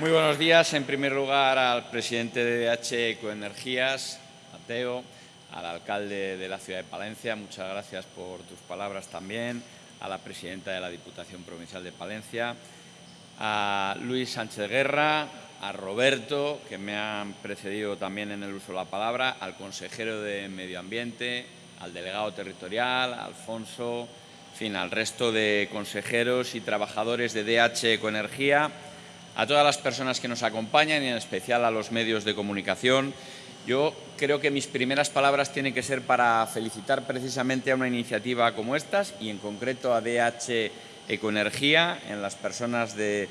Muy buenos días. En primer lugar, al presidente de DH Ecoenergías, Mateo, al alcalde de la ciudad de Palencia, muchas gracias por tus palabras también, a la presidenta de la Diputación Provincial de Palencia, a Luis Sánchez Guerra, a Roberto, que me han precedido también en el uso de la palabra, al consejero de Medio Ambiente, al delegado territorial, Alfonso, en fin, al resto de consejeros y trabajadores de DH Ecoenergía, a todas las personas que nos acompañan y en especial a los medios de comunicación. Yo creo que mis primeras palabras tienen que ser para felicitar precisamente a una iniciativa como estas y en concreto a DH Ecoenergía, en las personas de,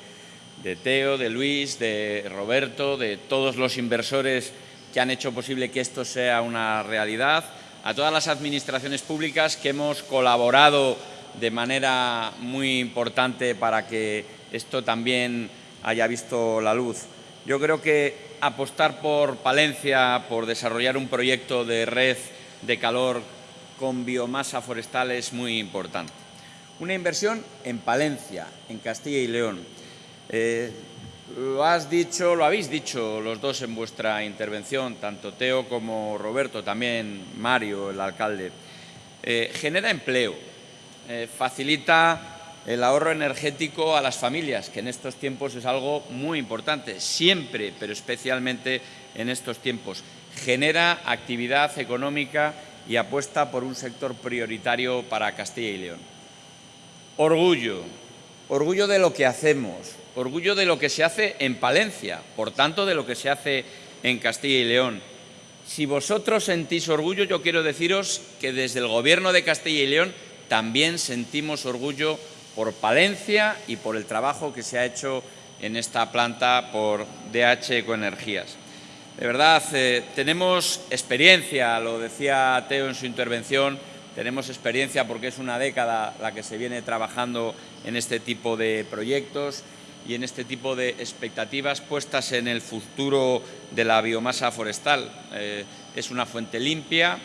de Teo, de Luis, de Roberto, de todos los inversores que han hecho posible que esto sea una realidad, a todas las administraciones públicas que hemos colaborado de manera muy importante para que esto también haya visto la luz. Yo creo que apostar por Palencia, por desarrollar un proyecto de red de calor con biomasa forestal es muy importante. Una inversión en Palencia, en Castilla y León. Eh, lo has dicho, lo habéis dicho los dos en vuestra intervención, tanto Teo como Roberto, también Mario, el alcalde. Eh, genera empleo, eh, facilita el ahorro energético a las familias, que en estos tiempos es algo muy importante, siempre, pero especialmente en estos tiempos. Genera actividad económica y apuesta por un sector prioritario para Castilla y León. Orgullo, orgullo de lo que hacemos, orgullo de lo que se hace en Palencia, por tanto de lo que se hace en Castilla y León. Si vosotros sentís orgullo, yo quiero deciros que desde el Gobierno de Castilla y León también sentimos orgullo por Palencia y por el trabajo que se ha hecho en esta planta por DH Ecoenergías. De verdad, eh, tenemos experiencia, lo decía Teo en su intervención, tenemos experiencia porque es una década la que se viene trabajando en este tipo de proyectos y en este tipo de expectativas puestas en el futuro de la biomasa forestal. Eh, es una fuente limpia,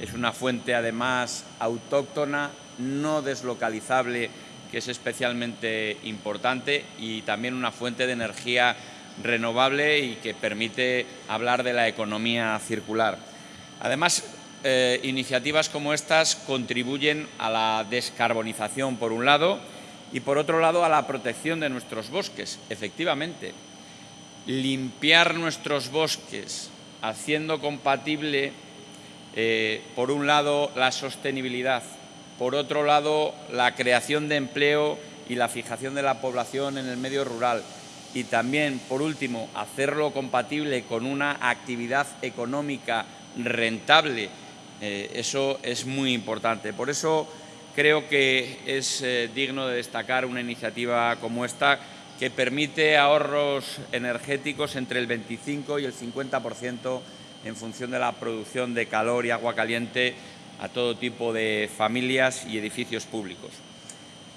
es una fuente además autóctona, no deslocalizable que es especialmente importante y también una fuente de energía renovable y que permite hablar de la economía circular. Además, eh, iniciativas como estas contribuyen a la descarbonización, por un lado, y por otro lado a la protección de nuestros bosques. Efectivamente, limpiar nuestros bosques haciendo compatible, eh, por un lado, la sostenibilidad por otro lado, la creación de empleo y la fijación de la población en el medio rural. Y también, por último, hacerlo compatible con una actividad económica rentable. Eh, eso es muy importante. Por eso creo que es eh, digno de destacar una iniciativa como esta que permite ahorros energéticos entre el 25 y el 50% en función de la producción de calor y agua caliente a todo tipo de familias y edificios públicos.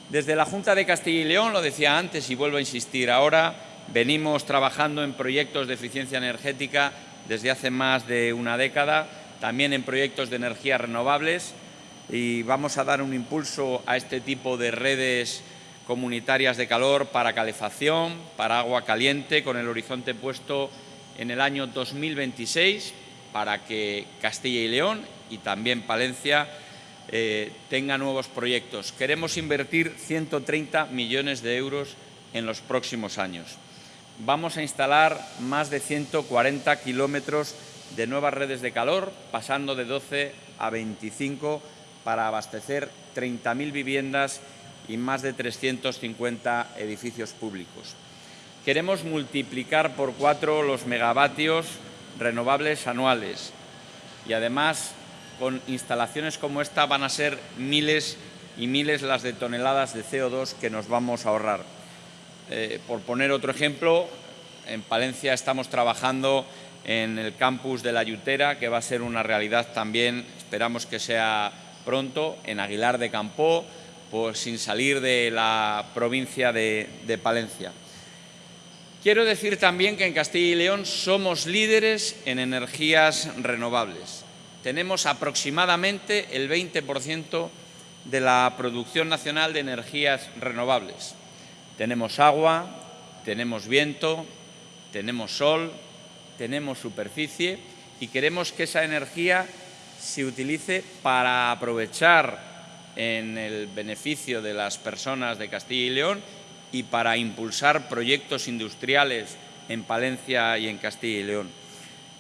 Desde la Junta de Castilla y León, lo decía antes y vuelvo a insistir ahora, venimos trabajando en proyectos de eficiencia energética desde hace más de una década, también en proyectos de energías renovables y vamos a dar un impulso a este tipo de redes comunitarias de calor para calefacción, para agua caliente, con el horizonte puesto en el año 2026 para que Castilla y León y también Palencia eh, tenga nuevos proyectos. Queremos invertir 130 millones de euros en los próximos años. Vamos a instalar más de 140 kilómetros de nuevas redes de calor, pasando de 12 a 25 para abastecer 30.000 viviendas y más de 350 edificios públicos. Queremos multiplicar por cuatro los megavatios renovables anuales y además con instalaciones como esta van a ser miles y miles las de toneladas de CO2 que nos vamos a ahorrar. Eh, por poner otro ejemplo, en Palencia estamos trabajando en el campus de la Yutera, que va a ser una realidad también, esperamos que sea pronto, en Aguilar de Campó, pues sin salir de la provincia de, de Palencia. Quiero decir también que en Castilla y León somos líderes en energías renovables tenemos aproximadamente el 20% de la producción nacional de energías renovables. Tenemos agua, tenemos viento, tenemos sol, tenemos superficie y queremos que esa energía se utilice para aprovechar en el beneficio de las personas de Castilla y León y para impulsar proyectos industriales en Palencia y en Castilla y León.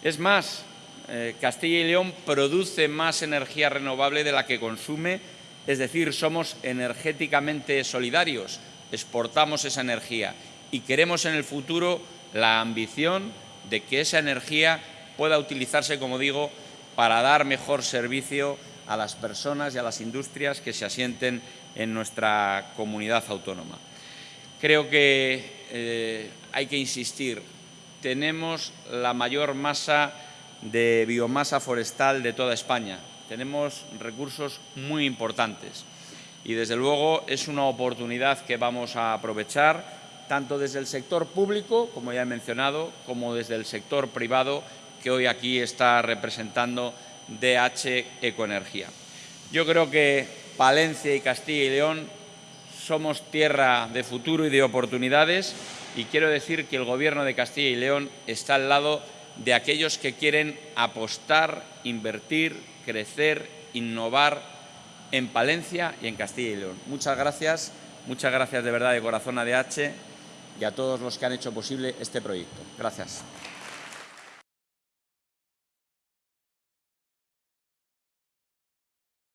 Es más, eh, Castilla y León produce más energía renovable de la que consume, es decir, somos energéticamente solidarios, exportamos esa energía y queremos en el futuro la ambición de que esa energía pueda utilizarse, como digo, para dar mejor servicio a las personas y a las industrias que se asienten en nuestra comunidad autónoma. Creo que eh, hay que insistir, tenemos la mayor masa de biomasa forestal de toda España, tenemos recursos muy importantes. Y desde luego es una oportunidad que vamos a aprovechar tanto desde el sector público, como ya he mencionado, como desde el sector privado que hoy aquí está representando DH Ecoenergía. Yo creo que Palencia y Castilla y León somos tierra de futuro y de oportunidades y quiero decir que el Gobierno de Castilla y León está al lado de aquellos que quieren apostar, invertir, crecer, innovar en Palencia y en Castilla y León. Muchas gracias, muchas gracias de verdad de corazón a DH y a todos los que han hecho posible este proyecto. Gracias.